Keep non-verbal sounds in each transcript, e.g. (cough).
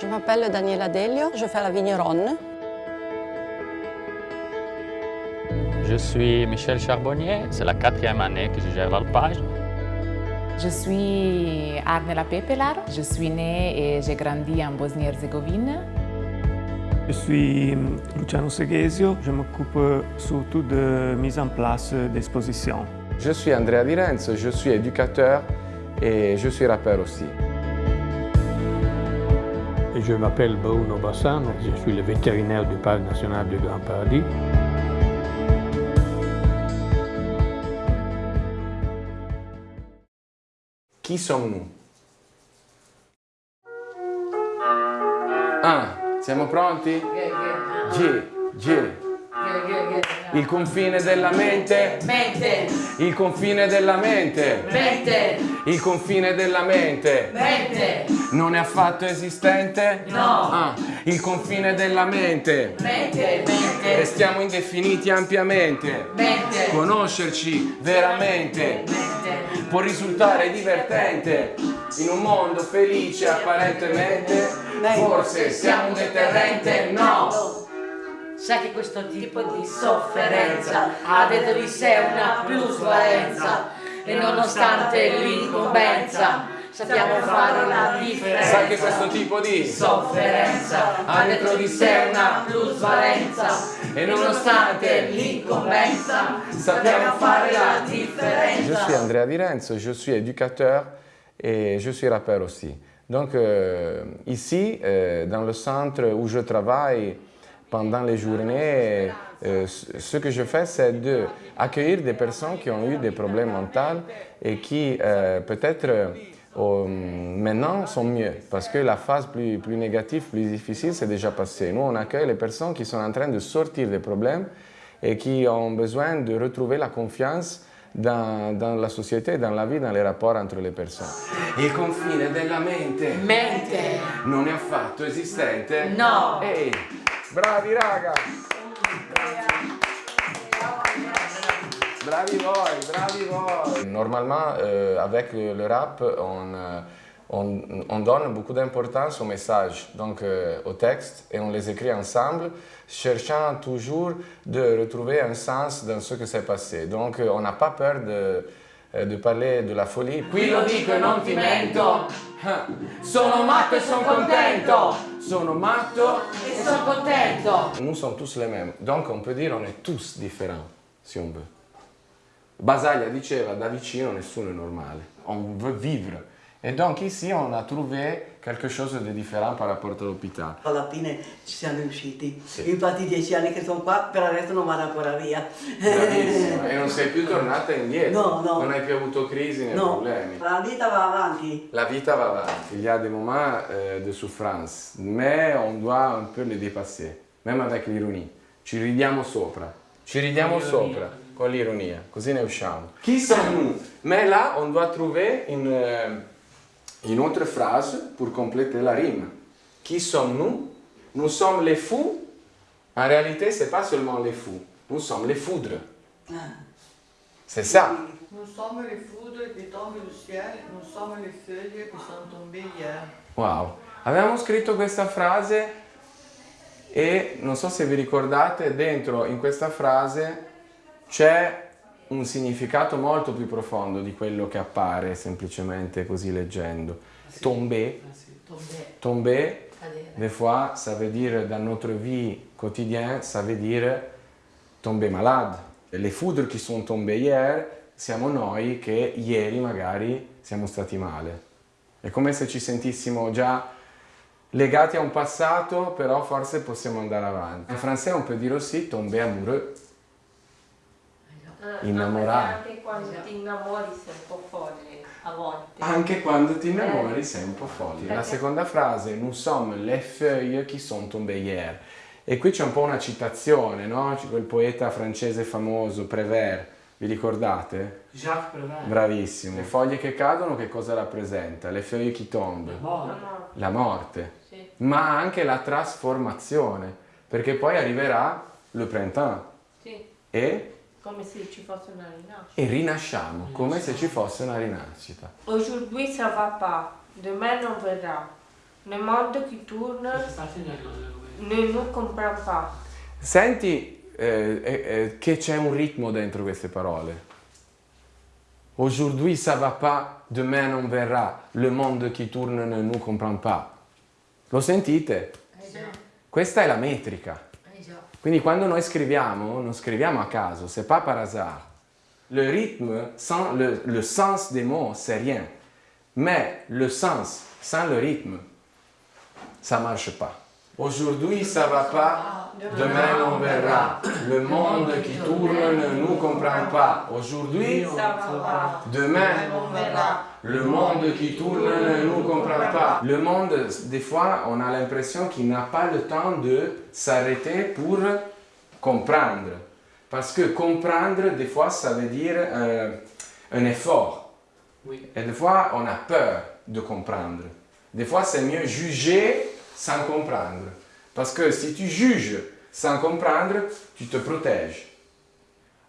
Je m'appelle Daniela Delio, je fais la vigneronne. Je suis Michel Charbonnier, c'est la quatrième année que je gère l'alpage. Je suis Arnela Pepelar, je suis née et j'ai grandi en Bosnie-Herzégovine. Je suis Luciano Seghesio, je m'occupe surtout de mise en place d'expositions. Je suis Andrea Di Renzo, je suis éducateur et je suis rappeur aussi. Je m'appelle Bruno Bassano, je suis le vétérinaire du Parc national du Grand Paradis. Chi sommes-nous? Ah, siamo pronti? G, G. Il confine della mente. Mente. Il confine della mente. Mente. Il confine della mente. Mente. Non è affatto esistente? No. Ah, il confine della mente. Mente. Mente. Restiamo indefiniti ampiamente. Mente. Conoscerci veramente Mente. può risultare divertente in un mondo felice apparentemente. Forse siamo un deterrente? No. Sa che questo tipo di sofferenza ha dentro di sé una plusvalenza e nonostante l'incombenza sappiamo fare la differenza. Sa che questo tipo di sofferenza ha dentro di sé una plusvalenza e nonostante l'incombenza sappiamo fare la Je differenza. suis Andrea Di Renzo, je suis éducateur et je suis rappeur aussi. Donc euh, ici, euh, dans le centre où je travaille pendant les journées, euh, ce que je fais, c'est de accueillir des personnes qui ont eu des problèmes mentaux et qui euh, peut-être euh, maintenant sont mieux parce que la phase plus, plus négative, plus difficile, c'est déjà passé. Nous, on accueille les personnes qui sont en train de sortir des problèmes et qui ont besoin de retrouver la confiance dans, dans la société, dans la vie, dans les rapports entre les personnes. Il confine della mente Mente. non è affatto esistente? No. Ehi, bravi raga! Bravi voi, bravi voi! Normalement, euh, avec le rap, on, euh, on, on donne beaucoup d'importance au message, donc euh, au texte, et on les écrit ensemble, cherchant toujours de retrouver un sens dans ce que s'est passé. Donc euh, on n'a pas peur de, de parler de la folie. Qui lo dico e non ti mento. Sono matto e sono contento! Sono matto E sono contento. Nous sommes tous les mêmes, donc on peut dire on est tous différents, si on veut. Basaglia diceva da vicino nessuno è normale, on veut vivre. Et donc ici on a trouvé quelque chose de différent par rapport à l'hôpital. Alla fine ci siamo riusciti. Sì. Infatti dieci anni che sono qua, per adesso non vado ancora via. Bravissima, e non sei più (laughs) tornata indietro, No, no. non hai più avuto crisi né No, problemi. la vita va avanti. La vita va avanti, il y a des moments euh, de souffrance, mais on doit un peu les dépasser, même avec l'ironie. Ci ridiamo sopra, ci ridiamo sopra con l'ironia, così ne usciamo. Chi siamo? Mais là, on doit trouver une, euh, une autre phrase pour compléter la rime. Qui sommes-nous? Nous sommes les fous. En réalité, c'est pas seulement les fous, nous sommes les foudres. C'est ça. Nous sommes les foudres qui tombent du ciel, nous sommes les feuilles qui sont tombées hier. Wow, avevamo scritto questa frase e non so se vi ricordate, dentro in questa frase c'è un significato molto più profondo di quello che appare semplicemente così leggendo. Tombé, tombé, des fois ça veut dire dans notre vie quotidienne, ça veut dire tomber malade. Les foudres qui sont tombées hier siamo noi che ieri magari siamo stati male. È come se ci sentissimo già legati a un passato, però forse possiamo andare avanti. In francese on peut dire aussi tomber amoureux. Innamorato. Anche quando ti innamori sei un po' folle a volte. Anche quando ti innamori sei un po' folle. La seconda frase, nous sommes les feuilles qui sont tombées hier. E qui c'è un po' una citazione, no? C'è quel poeta francese famoso, Prévert, vi ricordate? Jacques Prévert. Bravissimo. Le foglie che cadono che cosa rappresenta? Le feuilles qui tombent. Buono. La morte. Sì. Ma anche la trasformazione, perché poi arriverà le printemps Sì, e, come se ci fosse una rinascita. e rinasciamo, come se ci fosse una rinascita. Aujourd'hui ça va pas, demain non verrà. Le monde qui tourne ne nous comprend pas. Senti eh, eh, eh, che c'è un ritmo dentro queste parole. Aujourd'hui ça va pas, demain on verrà, le monde qui tourne ne nous comprend pas. Lo sentite? Questa è la metrica. Quindi quando noi scriviamo, non scriviamo a caso, c'est pas par hasard. Le rythme, sans le, le sens des mots, c'est rien. Mais le sens, sans le rythme, ça marche pas. Aujourd'hui ça va pas, demain on verra. Le monde qui tourne ne nous comprend pas. Aujourd'hui, demain, le monde qui tourne ne nous comprend pas. Le monde, des fois, on a l'impression qu'il n'a pas le temps de s'arrêter pour comprendre. Parce que comprendre, des fois, ça veut dire euh, un effort. Et des fois, on a peur de comprendre. Des fois, c'est mieux juger sans comprendre. Parce que si tu juges sans comprendre, tu te protèges.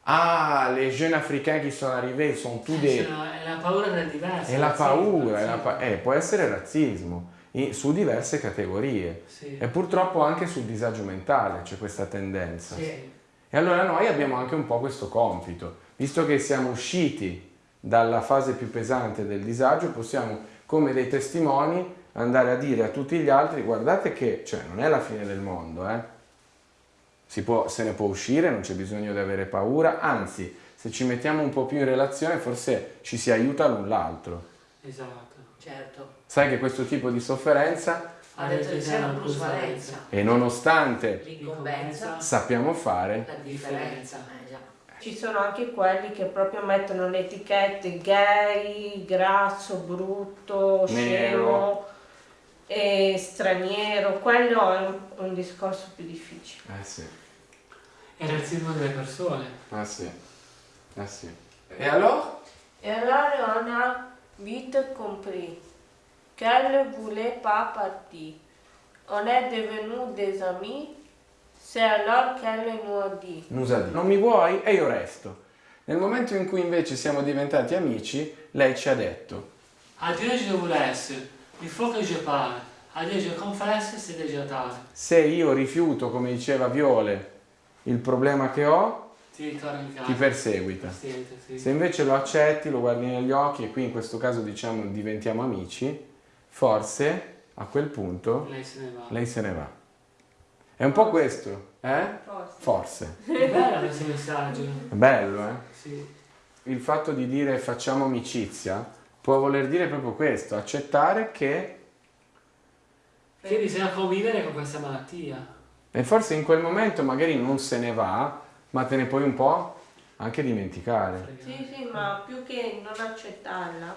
Ah, les jeunes africains qui sono arrivati ils sont tous des... È la paura del diverso. È la razzismo, paura, è la pa- eh, può essere razzismo in- su diverse categorie Sì. e purtroppo anche sul disagio mentale c'è questa tendenza. Sì. E allora noi abbiamo anche un po' questo compito, visto che siamo usciti dalla fase più pesante del disagio, possiamo come dei testimoni andare a dire a tutti gli altri guardate che cioè, non è la fine del mondo, eh? Si può- se ne può uscire, non c'è bisogno di avere paura, anzi se ci mettiamo un po' più in relazione forse ci si aiuta l'un l'altro. Esatto. Certo. Sai che questo tipo di sofferenza Ha detto di sé una plusvalenza. e nonostante L'incombenza. sappiamo fare, La differenza. Ci sono anche quelli che proprio mettono le etichette gay, grasso, brutto, scemo e straniero. Quello è un, un discorso più difficile. eh sì, È il razzismo delle persone. eh sì, eh sì. E allora? Et alors on a vite compris qu'elle voulait pas partir. On est devenus des amis, c'est alors qu'elle nous a dit. Nusa di, non mi vuoi? E io resto. Nel momento in cui invece siamo diventati amici, lei ci ha detto, À Dieu je vous laisse. Il faut que je parle. À Dieu je confesse, c'est déjà tard. se io rifiuto, come diceva Viole, il problema che ho, Ti ti perseguita. Sì, sì. Se invece lo accetti, lo guardi negli occhi e qui in questo caso diciamo diventiamo amici, forse a quel punto Lei se ne va. lei se ne va. È un po' questo, eh? Forse. È bello questo messaggio. È bello, eh? Sì. Il fatto di dire facciamo amicizia può voler dire proprio questo, accettare che Che bisogna convivere con questa malattia. E forse in quel momento magari non se ne va, ma te ne puoi un po' anche dimenticare. Sì, sì, ma più che non accettarla,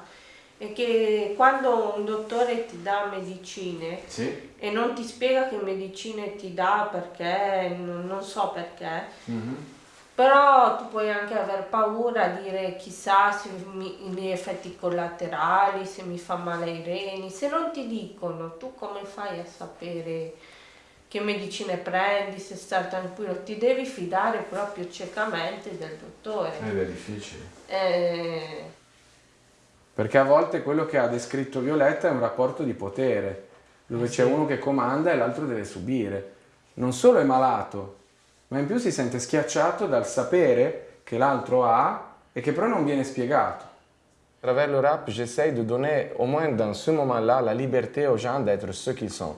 è che quando un dottore ti dà medicine Sì. e non ti spiega che medicine ti dà perché, non, so perché, però tu puoi anche aver paura, dire chissà se mi, gli effetti collaterali, se mi fa male ai reni, se non ti dicono tu come fai a sapere che medicine prendi, se stai tranquillo, ti devi fidare proprio ciecamente del dottore. Ed è difficile. Eh, Perché a volte quello che ha descritto Violetta è un rapporto di potere, dove c'è uno che comanda e l'altro deve subire. Non solo è malato, ma in più si sente schiacciato dal sapere che l'altro ha e che però non viene spiegato. Travers le rap, j'essaye de donner, au moins dans ce moment-là, la liberté aux gens d'être ce qu'ils sont.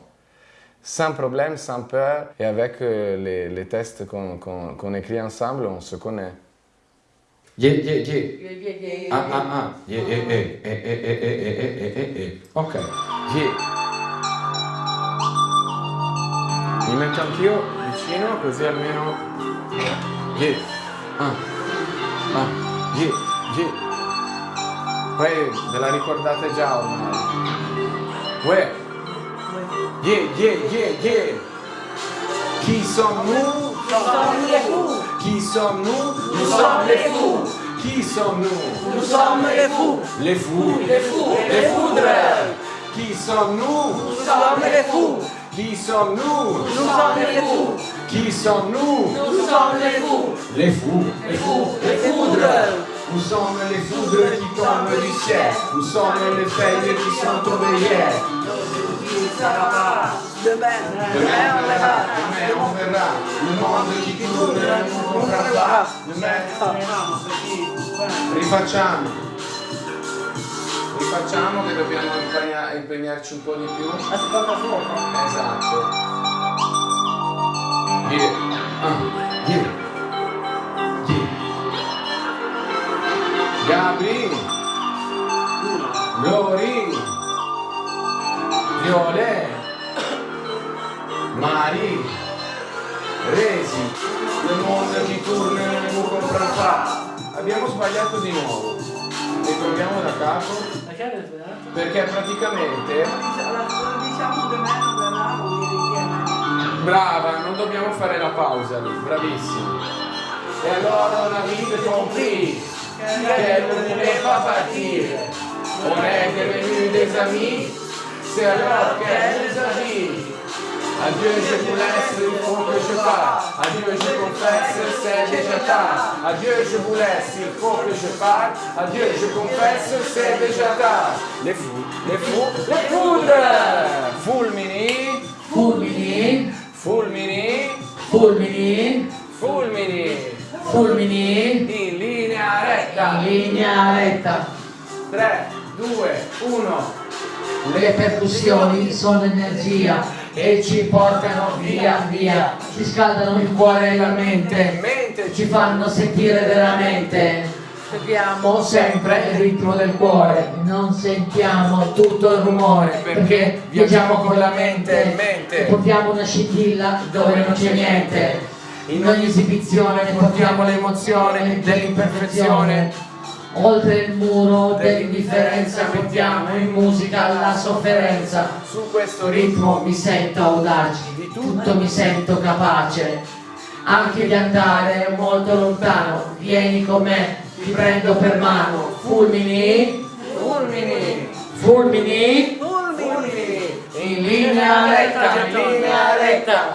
Sans problème, sans peur, et avec euh, les, les tests qu'on écrit ensemble, on se connaît. Yeah, yeah, yeah. Ah, ah, ah. Yeah, eh, eh, eh, eh, eh, eh, eh, eh, eh, eh, eh. Ok. Yeah. Mi metto anch'io vicino così almeno... Yeah. Ah. Ah. Yeah, yeah. Poi ve la ricordate già ormai. Uè. Yeah, yeah, yeah, yeah. Qui sommes-nous? sommes les fous. Qui sommes-nous? Nous sommes les fous. Qui sommes-nous? Nous sommes les fous. Les fous. Les fous. Les foudres. Qui sommes-nous? Nous sommes les fous. Qui sommes-nous? Nous sommes les fous. Qui sommes-nous? Nous sommes les fous. Les fous. Les fous. Les foudres. Nous sommes les foudres qui tombent du ciel. Nous sommes les feuilles qui sont tombées hier. Demain, Demain on verra, demain on verra. Le qui tourne ne nous comprendra. Demain Rifacciamo. Rifacciamo che dobbiamo impegna- impegnarci un po' di più. La seconda fuoco. Esatto. Insieme. Brava, non dobbiamo fare la pausa lì, bravissimo. E allora on a vite compris che non voulait pas partir. On est devenu des amis, c'est alors qu'elle nous a dit. Adieu, je vous laisse, il faut que je parte. Adieu, je confesse, c'est déjà tard. Adieu, je vous laisse, il faut que je parte. Adieu, je confesse, c'est déjà tard. Les fous, les fous, les foudres! Fulmini, Fulmini, fulmini, fulmini, fulmini. fulmini, In linea retta. in linea retta. 3, 2, 1. Le percussioni sono energia e ci portano via via, ci scaldano il cuore e la mente, Mente, ci fanno sentire veramente. Seguiamo sempre il ritmo del cuore, non sentiamo tutto il rumore, perché viaggiamo con la mente Mente. e portiamo una scintilla dove non c'è niente. In ogni esibizione portiamo l'emozione dell'imperfezione. Oltre il muro dell'indifferenza portiamo in musica la sofferenza. Su questo ritmo mi sento audace, di tutto mi sento capace, anche di andare molto lontano. Vieni con me, ti prendo per mano. Fulmini, Fulmini, fulmini, fulmini. in linea retta, in linea retta.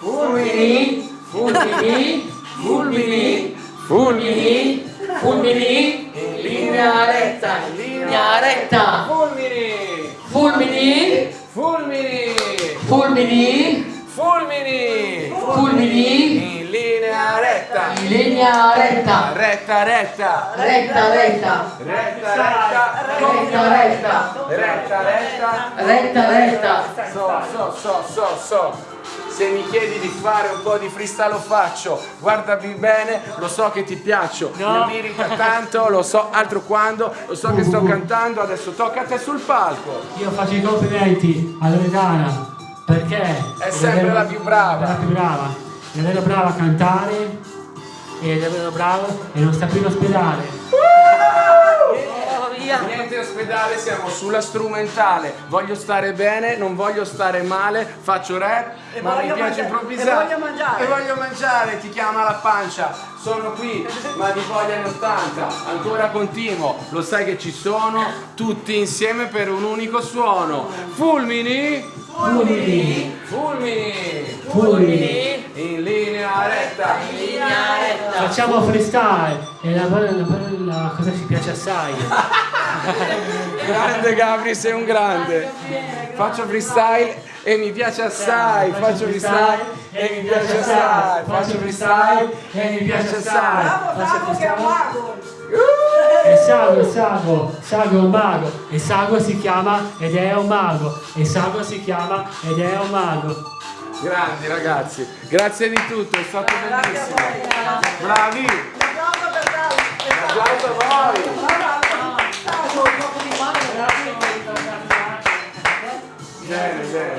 Fulmini, fulmini, fulmini, fulmini, fulmini, fulmini, in linea retta, in linea retta. Fulmini, Fulmini, fulmini, fulmini, fulmini. fulmini, In linea retta. in linea retta, Retta, retta. retta, retta, Retta, retta. retta, retta, Retta, retta. retta, retta. So, so, so, so, so. Se mi chiedi di fare un po' di freestyle lo faccio, guardami bene, lo so che ti piaccio, No. mi irrita tanto, lo so altro quando, lo so che sto cantando, adesso tocca a te sul palco. Io faccio i complimenti a Loredana perché È sempre la più brava. La più brava. È davvero brava a cantare, è davvero brava e non sta più in ospedale. Niente ospedale, siamo sulla strumentale. Voglio stare bene, non voglio stare male, faccio rap, E ma mi voglio piace mangiare- improvvisare. e voglio mangiare. E voglio mangiare, ti chiama la pancia. Sono qui, ma di voglia anni 80. Ancora continuo, lo sai che ci sono, tutti insieme per un unico suono. Fulmini, Fulmini, fulmini, fulmini, in linea retta. Facciamo freestyle e la, la, la, la cosa ci piace assai. (laughs) Grande Gabri, sei un grande. Faccio freestyle e mi piace assai. Faccio freestyle e mi piace assai. Faccio freestyle e mi piace assai. Bravo, bravo che è un mago. E Sago, Sago, Sago è un mago. E Sago si chiama ed è un mago. E Sago si chiama ed è un mago. Grandi ragazzi, grazie di tutto, è stato Grazie bellissimo. voi. Bravi, Un applauso a voi. Bene, bene.